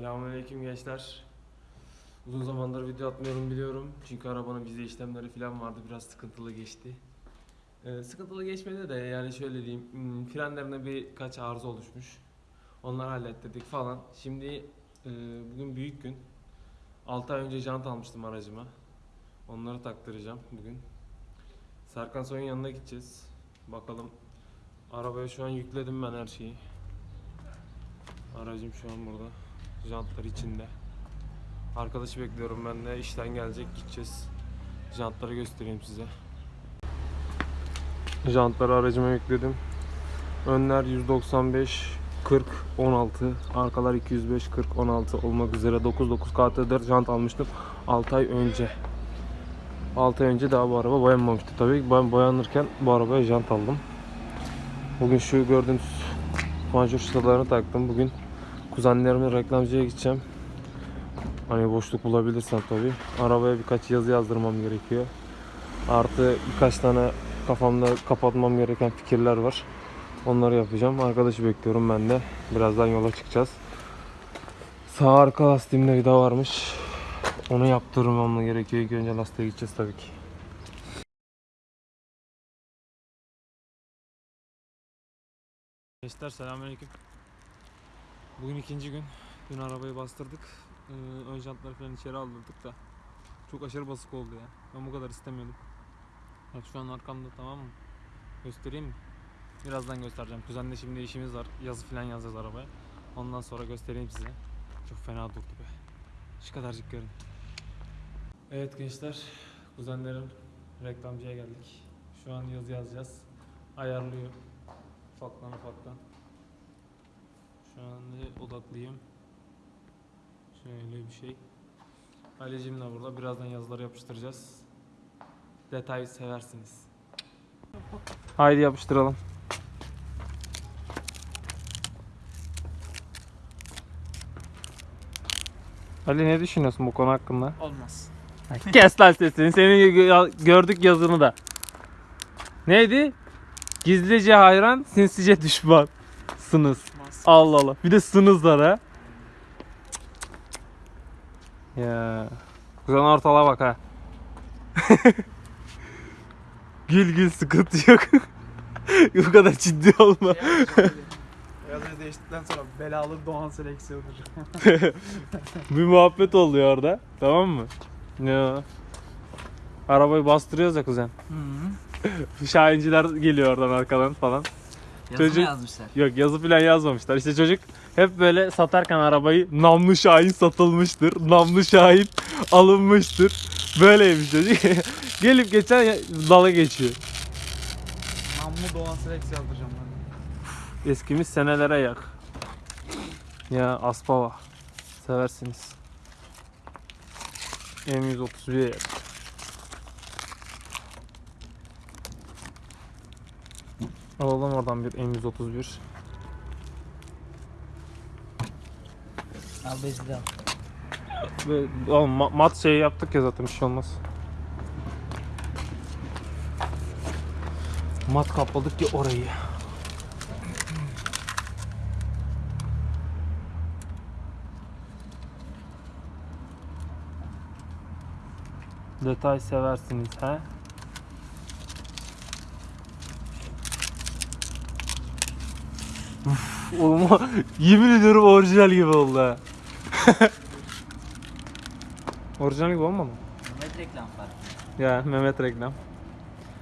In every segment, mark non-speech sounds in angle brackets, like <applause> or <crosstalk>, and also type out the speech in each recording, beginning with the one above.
Selamünaleyküm gençler. Uzun zamandır video atmıyorum biliyorum. Çünkü arabanın vize işlemleri falan vardı. Biraz sıkıntılı geçti. Ee, sıkıntılı geçmedi de yani şöyle diyeyim. hmm, Frenlerine birkaç arıza oluşmuş. Onları hallettirdik falan. Şimdi e, bugün büyük gün. 6 ay önce jant almıştım aracıma. Onları taktıracağım bugün. Serkan Soy'un yanına gideceğiz. Bakalım. Arabaya şu an yükledim ben her şeyi. Aracım şu an burada. Jantlar içinde. Arkadaşı bekliyorum ben de. işten gelecek gideceğiz. Jantları göstereyim size. Jantları aracıma yükledim. Önler 195 40 16 arkalar 205 40 16 olmak üzere 99 KT4 jant almıştım 6 ay önce 6 ay önce daha bu araba boyanmamıştı tabii ben boyanırken bu arabaya jant aldım bugün şu gördüğünüz panjur çıtalarını taktım bugün kuzenlerimle reklamcıya gideceğim hani boşluk bulabilirsem tabii arabaya birkaç yazı yazdırmam gerekiyor artı birkaç tane kafamda kapatmam gereken fikirler var Onları yapacağım. Arkadaşı bekliyorum ben de. Birazdan yola çıkacağız. Sağ arka lastiğimde vida varmış. Onu yaptırmam gerekiyor. İlk önce lastiğe gideceğiz tabii ki. Gençler selamünaleyküm. Bugün ikinci gün. Dün arabayı bastırdık. Ee, ön jantları falan içeri aldırdık da. Çok aşırı basık oldu ya. Ben bu kadar istemiyordum. Bak şu an arkamda tamam mı? Göstereyim mi? Birazdan göstereceğim. Kuzenle şimdi işimiz var. Yazı falan yazacağız arabaya. Ondan sonra göstereyim size. Çok fena durdu be. Şu kadarcık görün. Evet gençler. Kuzenlerim reklamcıya geldik. Şu an yazı yazacağız. Ayarlıyor. Ufaktan ufaktan. Şu an odaklıyım. Şöyle bir şey. Aileciğim de burada. Birazdan yazıları yapıştıracağız. Detayı seversiniz. Haydi yapıştıralım. Ali ne düşünüyorsun bu konu hakkında? Olmaz. <laughs> Kes lan sesini. Seni gö- gördük yazını da. Neydi? Gizlice hayran, sinsice düşman. Olmaz. Allah Allah. Bir de sınızlar ha. Ya. Kuzen ortala bak ha. <laughs> gül gül sıkıntı yok. <laughs> Bu kadar ciddi olma. Yazıyı değiştikten sonra belalı Doğan seleksiyonudur. <laughs> Bir muhabbet oluyor orada. Tamam mı? Ya. Arabayı bastırıyoruz ya kuzen. Şahinciler geliyor oradan arkadan falan. Yazı Çocuk- mı yazmışlar? Yok yazı falan yazmamışlar. İşte çocuk hep böyle satarken arabayı namlı şahin satılmıştır. Namlı şahin alınmıştır. Böyleymiş çocuk. <laughs> Gelip geçen dala geçiyor. Namlu Doğan seleksiyon yazdıracağım ben. Eskimiz senelere yak. Ya Aspava. Seversiniz. M131. Alalım oradan bir M131. Al bezi de al. Ve oğlum, ma- mat şey yaptık ya zaten bir şey olmaz. Mat kapladık ya orayı. Detay seversiniz ha? Uf, Oğlum <laughs> yemin ediyorum orijinal gibi oldu ha. <laughs> Orijinal gibi olmadı mı? Mehmet reklam farkı. Ya Mehmet reklam.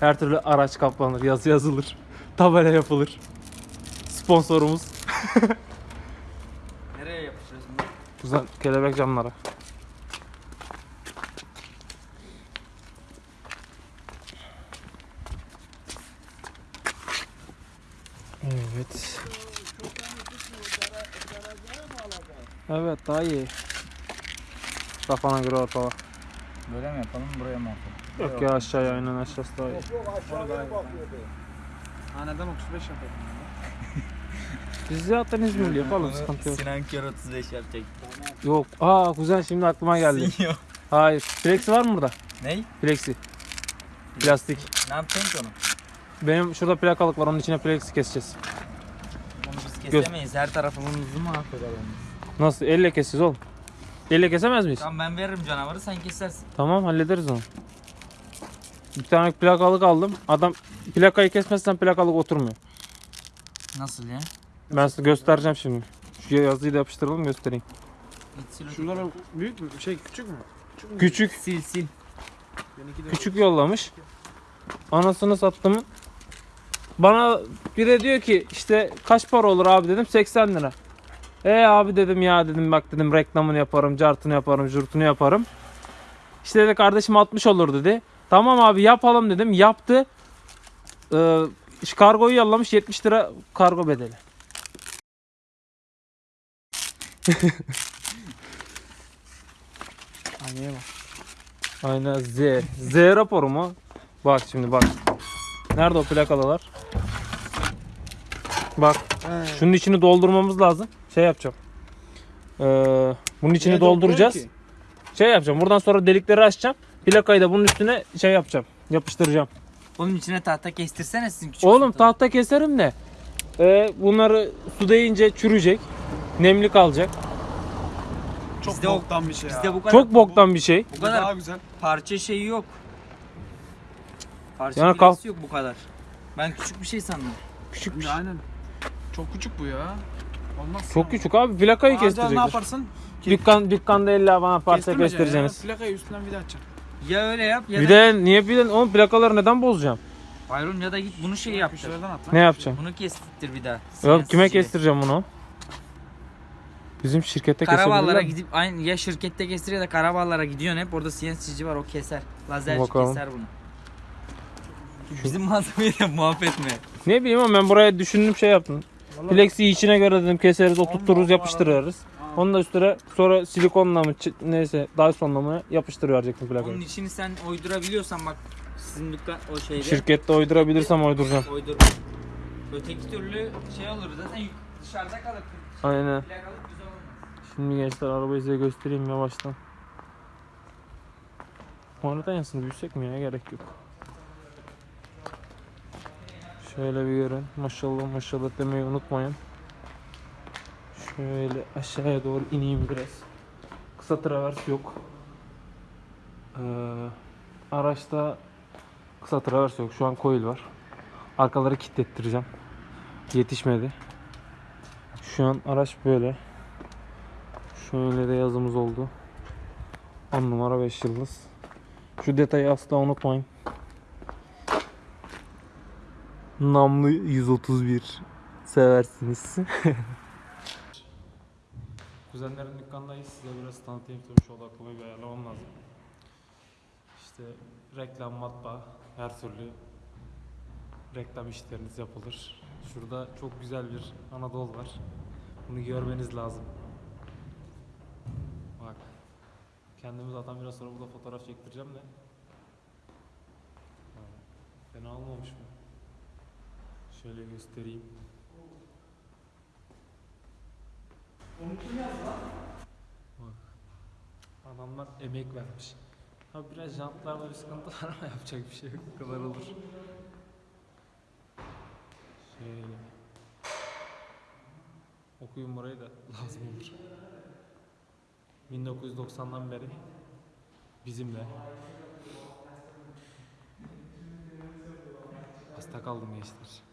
Her türlü araç kaplanır, yazı yazılır, <laughs> tabela yapılır. Sponsorumuz. Nereye yapıştırıyorsun bunu? Güzel kelebek camlara. Evet. Evet daha iyi. Kafana göre ortala. Böyle mi yapalım buraya mı yapalım? Yok ya aşağıya aynen aşağısı daha iyi. Haneden 35 yapalım. <laughs> Biz zaten İzmirli yapalım sıkıntı yok. Sinan Kör 35 yapacak. Yok. Aa güzel şimdi aklıma geldi. <laughs> Sinyo. Hayır. Plexi var mı burada? Ney? Plexi. Plastik. Ne yapacaksın ki onu? Benim şurada plakalık var onun içine plexi keseceğiz. Onu biz kesemeyiz. Her tarafımızı mahveder onu. Nasıl? Elle kesiz oğlum. Elle kesemez miyiz? Tamam ben veririm canavarı sen kesersin. Tamam hallederiz onu. Bir tane plakalık aldım. Adam plakayı kesmezsen plakalık oturmuyor. Nasıl ya? Ben size göstereceğim şimdi. Şu yazıyı da yapıştıralım göstereyim. Şunlar büyük mü? Şey küçük mü? Küçük mü? Küçük Sil sil. Küçük yollamış. Anasını sattım. Bana bir de diyor ki işte kaç para olur abi dedim 80 lira. E abi dedim ya dedim bak dedim reklamını yaparım, cartını yaparım, jurtunu yaparım. İşte dedi kardeşim 60 olur dedi. Tamam abi yapalım dedim. Yaptı. Ee, kargoyu yollamış 70 lira kargo bedeli. <laughs> Aynaya bak. Aynen Z. Z raporu mu? Bak şimdi bak. Nerede o plakalılar? Bak He. şunun içini doldurmamız lazım. Şey yapacağım. Ee, bunun içini Niye dolduracağız. Şey yapacağım. Buradan sonra delikleri açacağım. Plakayı da bunun üstüne şey yapacağım. Yapıştıracağım. Onun içine tahta kestirsene sizin küçük Oğlum sultanı. tahta keserim de. Ee, bunları su değince çürüyecek. Nemli kalacak. Çok Bizde o- boktan bir şey ya. Bizde bu kadar, Çok boktan bir şey. bu Bu kadar daha güzel. parça şeyi yok. Parça Yani yani kal- yok bu kadar. Ben küçük bir şey sandım. Küçük bir şey. Aynen. Çok küçük bu ya. Olmaz. Çok küçük abi. Plakayı Ağaca ne kestirecekler. yaparsın? Dükkan, dükkanda illa bana parça Kestirmeyeceksin kestireceksiniz. Ya. Plakayı üstünden vida açacaksın. Ya öyle yap ya Bir da de niye bir de onun plakaları neden bozacağım? Bayron ya da git bunu şey yaptır. Şuradan at lan. Ne yapacağım? Bunu kestir bir daha. Yok kime kestireceğim bunu? Bizim şirkette mi? gidip aynı ya şirkette kestir ya da karaballara gidiyorsun hep orada CNC'ci var o keser. Lazerci Bakalım. keser bunu. Bizim malzemeyle muhabbet mi? Ne bileyim ama ben buraya düşündüm şey yaptım. Plexi içine göre dedim keseriz, oturturuz, yapıştırırız. Onu da üstüne sonra silikonla mı neyse Dyson'la mı yapıştırıverecektim Onun plakayı. içini sen uydurabiliyorsan bak sizin dükkan o şeyde Şirkette uydurabilirsem uyduracağım. uydur. Öteki türlü şey olur zaten yük- dışarıda kalır. Aynen. Plakalık güzel olmaz. Şimdi gençler arabayı size göstereyim yavaştan. Harita yansın büyüsek mi ya gerek yok. Şöyle bir görün. Maşallah maşallah demeyi unutmayın. Şöyle aşağıya doğru ineyim biraz. Kısa travers yok. Ee, araçta kısa travers yok. Şu an coil var. Arkaları kilitlettireceğim. Yetişmedi. Şu an araç böyle. Şöyle de yazımız oldu. 10 numara 5 yıldız. Şu detayı asla unutmayın. Namlı 131 seversiniz. <laughs> Kuzenlerin dükkandayız. Size biraz tanıtayım tabii şu odaklı bir ayarlamam lazım. İşte reklam, matbaa, her türlü reklam işleriniz yapılır. Şurada çok güzel bir Anadolu var. Bunu görmeniz lazım. Bak. Kendimi zaten biraz sonra burada fotoğraf çektireceğim de. Fena olmamış mı? Şöyle göstereyim. Bak. Adamlar emek vermiş. Ha biraz jantlarda bir sıkıntı var ama <laughs> yapacak bir şey yok. Bu kadar olur. Şöyle. Okuyun burayı da <laughs> lazım olur. 1990'dan beri bizimle. Hasta kaldım gençler.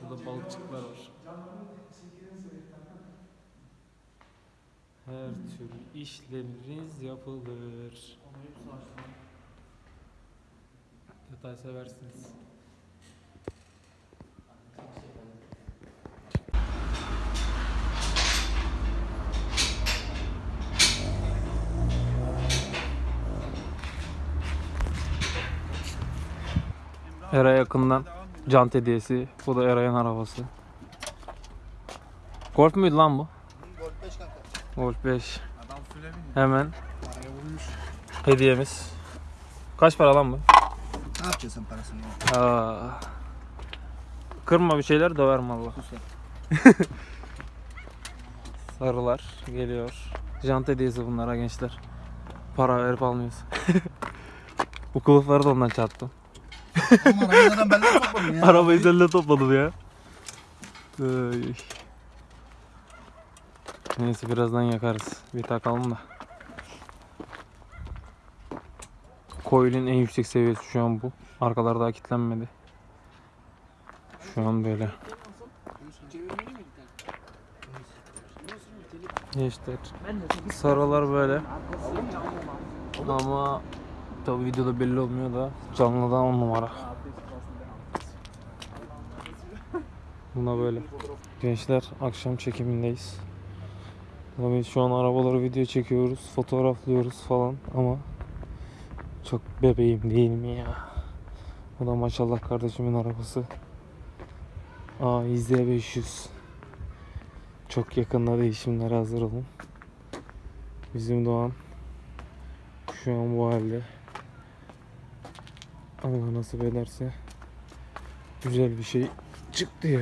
Burada balıkçıklar var. Her türlü işleminiz yapılır. Detay seversiniz. Era yakından jant hediyesi. Bu da Eray'ın arabası. Golf müydü lan bu? Golf 5 kanka. Golf 5. Adam füle. Hemen hediyemiz. Kaç para lan bu? Ne yapacaksın parasını? Aa. Kırma bir şeyler döverim valla. <laughs> Sarılar geliyor. Jant hediyesi bunlara gençler. Para verip almıyoruz. <laughs> Bu kılıfları da ondan çarptım. Aman arabadan benden topladın ya. Arabayı seninle topladım ya. Ay. Neyse birazdan yakarız. Bir takalım da. Coil'in en yüksek seviyesi şu an bu. Arkalar daha kilitlenmedi. Şu an böyle. Gençler. Sarılar böyle. Ama tabi videoda belli olmuyor da canlıdan on numara. Buna böyle. Gençler akşam çekimindeyiz. Tabii şu an arabaları video çekiyoruz, fotoğraflıyoruz falan ama çok bebeğim değil mi ya? Bu da maşallah kardeşimin arabası. Aa İZ500. Çok yakında değişimlere hazır olun. Bizim Doğan şu an bu halde. Allah nasip ederse güzel bir şey çıktı ya.